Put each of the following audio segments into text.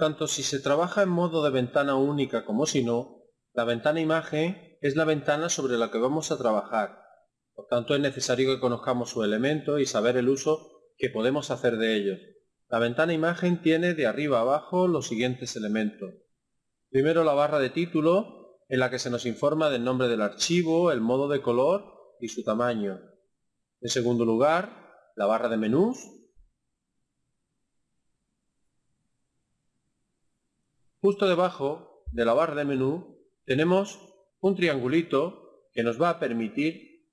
Tanto si se trabaja en modo de ventana única como si no, la ventana imagen es la ventana sobre la que vamos a trabajar. Por tanto es necesario que conozcamos su elemento y saber el uso que podemos hacer de ellos. La ventana imagen tiene de arriba a abajo los siguientes elementos. Primero la barra de título, en la que se nos informa del nombre del archivo, el modo de color y su tamaño. En segundo lugar, la barra de menús, Justo debajo de la barra de menú tenemos un triangulito que nos va a permitir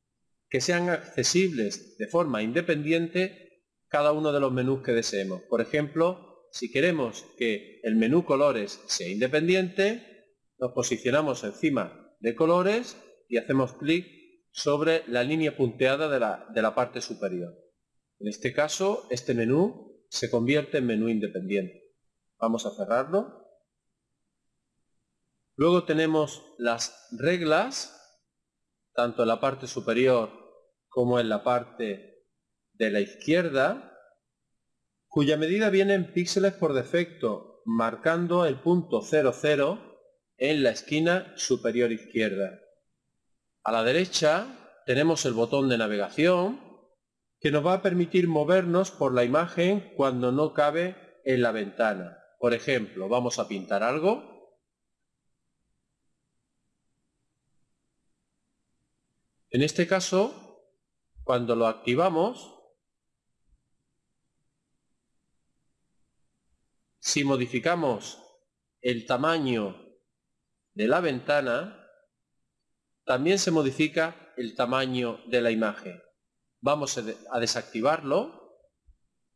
que sean accesibles de forma independiente cada uno de los menús que deseemos. Por ejemplo, si queremos que el menú colores sea independiente, nos posicionamos encima de colores y hacemos clic sobre la línea punteada de la, de la parte superior. En este caso, este menú se convierte en menú independiente. Vamos a cerrarlo Luego tenemos las reglas, tanto en la parte superior como en la parte de la izquierda, cuya medida viene en píxeles por defecto, marcando el punto 00 en la esquina superior izquierda. A la derecha tenemos el botón de navegación, que nos va a permitir movernos por la imagen cuando no cabe en la ventana. Por ejemplo, vamos a pintar algo En este caso, cuando lo activamos, si modificamos el tamaño de la ventana, también se modifica el tamaño de la imagen. Vamos a desactivarlo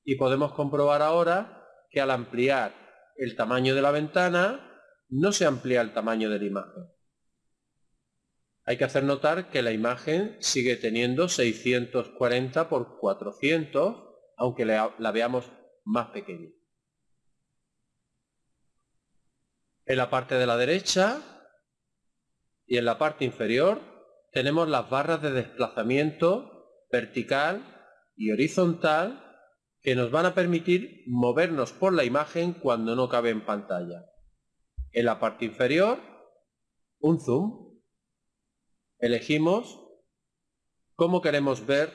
y podemos comprobar ahora que al ampliar el tamaño de la ventana no se amplía el tamaño de la imagen. Hay que hacer notar que la imagen sigue teniendo 640 por 400, aunque la, veamos más pequeña. En la parte de la derecha y en la parte inferior tenemos las barras de desplazamiento vertical y horizontal que nos van a permitir movernos por la imagen cuando no cabe en pantalla. En la parte inferior, un zoom elegimos cómo queremos ver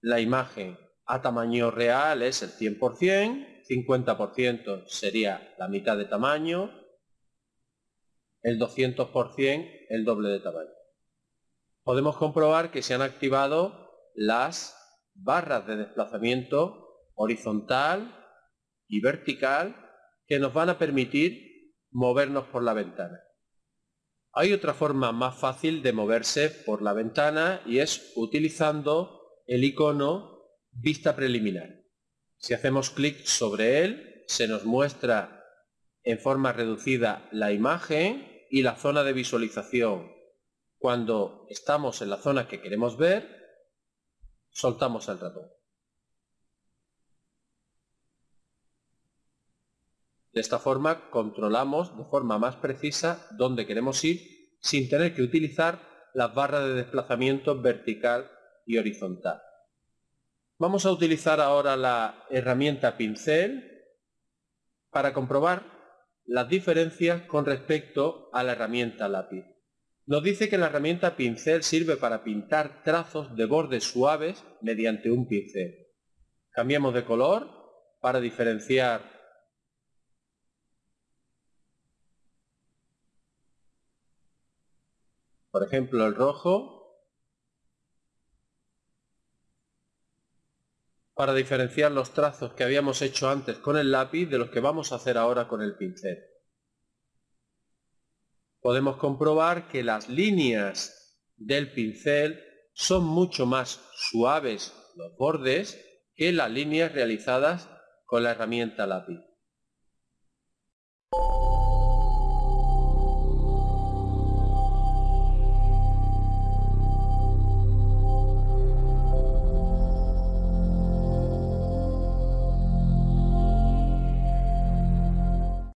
la imagen. A tamaño real es el 100%, 50% sería la mitad de tamaño, el 200% el doble de tamaño. Podemos comprobar que se han activado las barras de desplazamiento horizontal y vertical que nos van a permitir movernos por la ventana. Hay otra forma más fácil de moverse por la ventana y es utilizando el icono vista preliminar. Si hacemos clic sobre él, se nos muestra en forma reducida la imagen y la zona de visualización. Cuando estamos en la zona que queremos ver, soltamos el ratón. De esta forma controlamos de forma más precisa dónde queremos ir sin tener que utilizar las barras de desplazamiento vertical y horizontal. Vamos a utilizar ahora la herramienta pincel para comprobar las diferencias con respecto a la herramienta lápiz. Nos dice que la herramienta pincel sirve para pintar trazos de bordes suaves mediante un pincel. Cambiamos de color para diferenciar Por ejemplo, el rojo para diferenciar los trazos que habíamos hecho antes con el lápiz de los que vamos a hacer ahora con el pincel. Podemos comprobar que las líneas del pincel son mucho más suaves los bordes que las líneas realizadas con la herramienta lápiz.